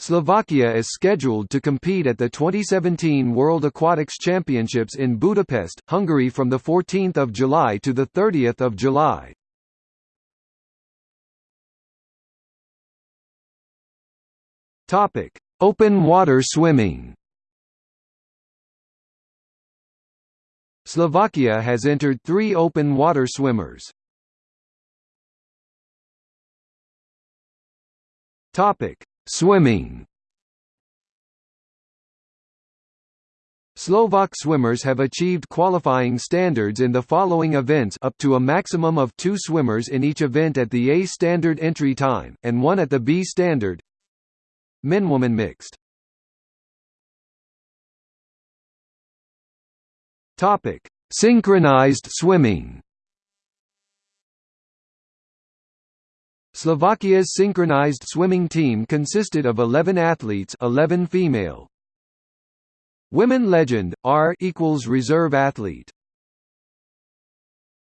Slovakia is scheduled to compete at the 2017 World Aquatics Championships in Budapest, Hungary from 14 July to 30 July. Topic: Open water swimming Slovakia has entered three open water swimmers. Topic: Swimming. Slovak swimmers have achieved qualifying standards in the following events up to a maximum of two swimmers in each event at the A standard entry time, and one at the B standard Men-woman mixed Topic: Synchronized swimming. Slovakia's synchronized swimming team consisted of 11 athletes, 11 female. Women legend R equals reserve athlete.